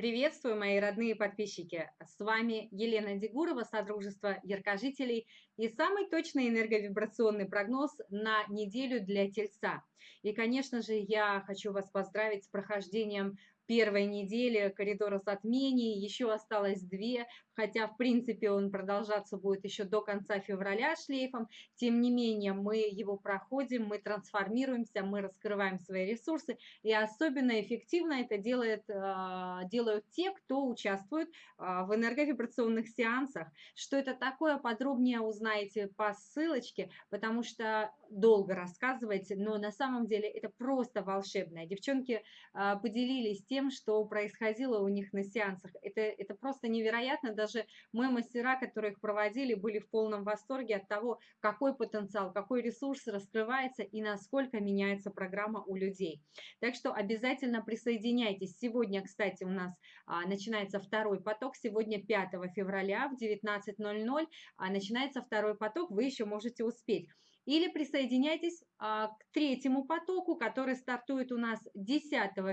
Приветствую, мои родные подписчики! С вами Елена Дегурова, Содружество Яркожителей и самый точный энерговибрационный прогноз на неделю для Тельца. И, конечно же, я хочу вас поздравить с прохождением первой недели коридора затмений, еще осталось две, хотя, в принципе, он продолжаться будет еще до конца февраля шлейфом. Тем не менее, мы его проходим, мы трансформируемся, мы раскрываем свои ресурсы, и особенно эффективно это делает, а, делают те, кто участвует а, в энерговибрационных сеансах. Что это такое, подробнее узнаете по ссылочке, потому что долго рассказывать, но на самом деле это просто волшебно. Девчонки а, поделились тем, тем, что происходило у них на сеансах. Это, это просто невероятно. Даже мы, мастера, которые их проводили, были в полном восторге от того, какой потенциал, какой ресурс раскрывается и насколько меняется программа у людей. Так что обязательно присоединяйтесь. Сегодня, кстати, у нас а, начинается второй поток. Сегодня 5 февраля в 19.00 а, начинается второй поток. Вы еще можете успеть. Или присоединяйтесь а, к третьему потоку, который стартует у нас 10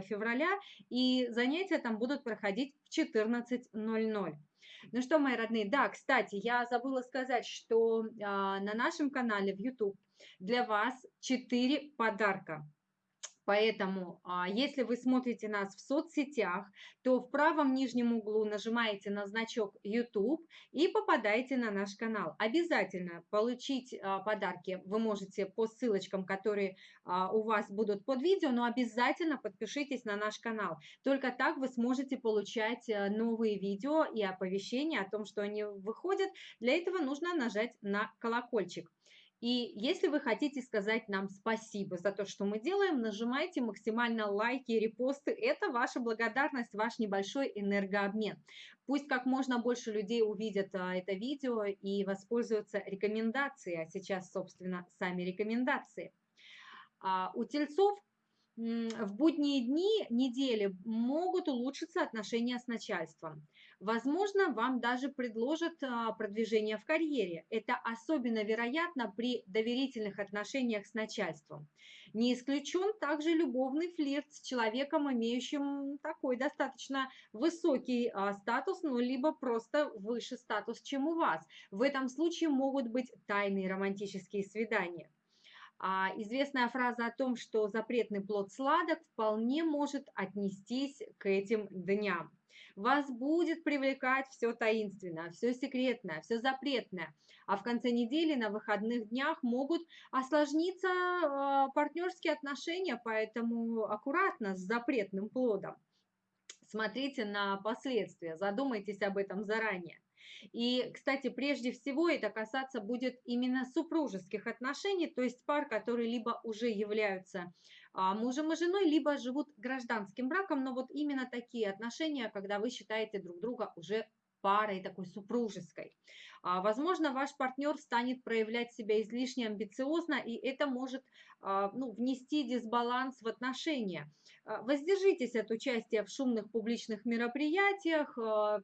февраля, и занятия там будут проходить в 14.00. Ну что, мои родные, да, кстати, я забыла сказать, что а, на нашем канале в YouTube для вас 4 подарка. Поэтому, а, если вы смотрите нас в соцсетях, то в правом нижнем углу нажимаете на значок YouTube и попадаете на наш канал. Обязательно получить а, подарки вы можете по ссылочкам, которые а, у вас будут под видео, но обязательно подпишитесь на наш канал. Только так вы сможете получать новые видео и оповещения о том, что они выходят. Для этого нужно нажать на колокольчик. И если вы хотите сказать нам спасибо за то, что мы делаем, нажимайте максимально лайки репосты. Это ваша благодарность, ваш небольшой энергообмен. Пусть как можно больше людей увидят а, это видео и воспользуются рекомендацией, а сейчас, собственно, сами рекомендации. А у тельцов в будние дни недели могут улучшиться отношения с начальством. Возможно, вам даже предложат а, продвижение в карьере. Это особенно вероятно при доверительных отношениях с начальством. Не исключен также любовный флирт с человеком, имеющим такой достаточно высокий а, статус, ну, либо просто выше статус, чем у вас. В этом случае могут быть тайные романтические свидания. А известная фраза о том, что запретный плод сладок, вполне может отнестись к этим дням. Вас будет привлекать все таинственное, все секретное, все запретное. А в конце недели на выходных днях могут осложниться э, партнерские отношения, поэтому аккуратно с запретным плодом. Смотрите на последствия, задумайтесь об этом заранее. И, кстати, прежде всего это касаться будет именно супружеских отношений, то есть пар, которые либо уже являются а, мужем и женой, либо живут гражданским браком, но вот именно такие отношения, когда вы считаете друг друга уже парой такой супружеской. А, возможно, ваш партнер станет проявлять себя излишне амбициозно, и это может а, ну, внести дисбаланс в отношения. А, воздержитесь от участия в шумных публичных мероприятиях,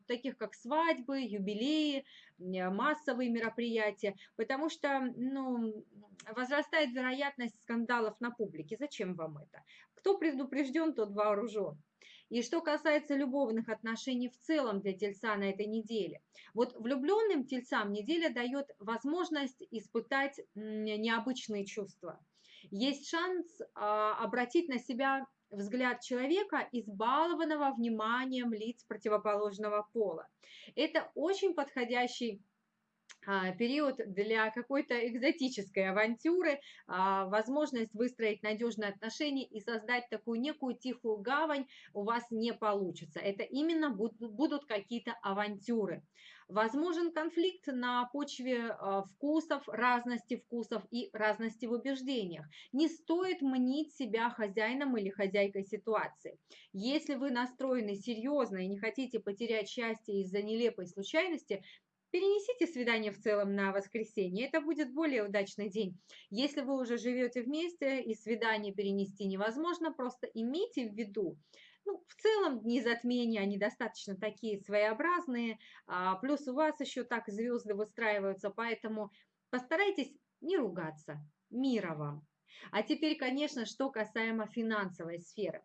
таких как свадьбы, юбилеи, массовые мероприятия, потому что ну, возрастает вероятность скандалов на публике. Зачем вам это? Кто предупрежден, тот вооружен. И что касается любовных отношений в целом для тельца на этой неделе. Вот влюбленным тельцам неделя дает возможность испытать необычные чувства. Есть шанс а, обратить на себя взгляд человека, избалованного вниманием лиц противоположного пола. Это очень подходящий период для какой-то экзотической авантюры, а, возможность выстроить надежные отношения и создать такую некую тихую гавань у вас не получится. Это именно будут какие-то авантюры. Возможен конфликт на почве а, вкусов, разности вкусов и разности в убеждениях. Не стоит мнить себя хозяином или хозяйкой ситуации. Если вы настроены серьезно и не хотите потерять счастье из-за нелепой случайности, Перенесите свидание в целом на воскресенье, это будет более удачный день. Если вы уже живете вместе и свидание перенести невозможно, просто имейте в виду, ну, в целом дни затмения, они достаточно такие своеобразные, а, плюс у вас еще так звезды выстраиваются, поэтому постарайтесь не ругаться. Мира вам! А теперь, конечно, что касаемо финансовой сферы.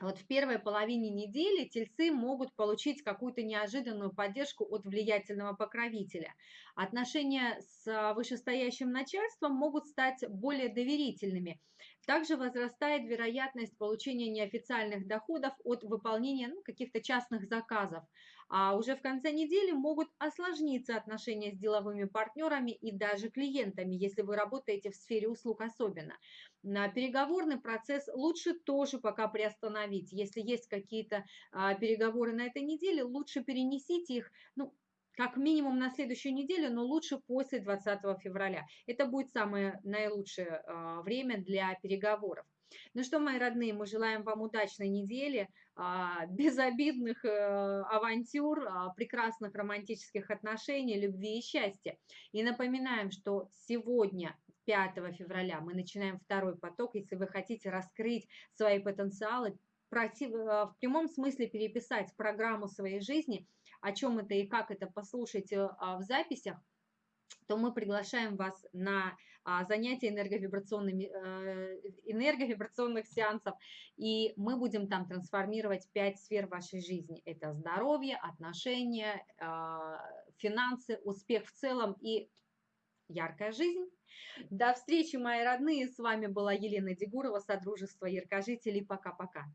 Вот в первой половине недели тельцы могут получить какую-то неожиданную поддержку от влиятельного покровителя. Отношения с вышестоящим начальством могут стать более доверительными. Также возрастает вероятность получения неофициальных доходов от выполнения ну, каких-то частных заказов. А уже в конце недели могут осложниться отношения с деловыми партнерами и даже клиентами, если вы работаете в сфере услуг особенно. На переговорный процесс лучше тоже пока приостановить. Если есть какие-то а, переговоры на этой неделе, лучше перенесите их, ну, как минимум на следующую неделю, но лучше после 20 февраля. Это будет самое наилучшее а, время для переговоров. Ну что, мои родные, мы желаем вам удачной недели, а, безобидных э, авантюр, а, прекрасных романтических отношений, любви и счастья. И напоминаем, что сегодня 5 февраля мы начинаем второй поток. Если вы хотите раскрыть свои потенциалы, э, в прямом смысле переписать программу своей жизни, о чем это и как это послушайте а, в записях, то мы приглашаем вас на а, занятия энерговибрационными, э, энерговибрационных сеансов, и мы будем там трансформировать пять сфер вашей жизни. Это здоровье, отношения, а, финансы, успех в целом и яркая жизнь. До встречи, мои родные. С вами была Елена Дегурова, Содружество Яркожителей. Пока-пока.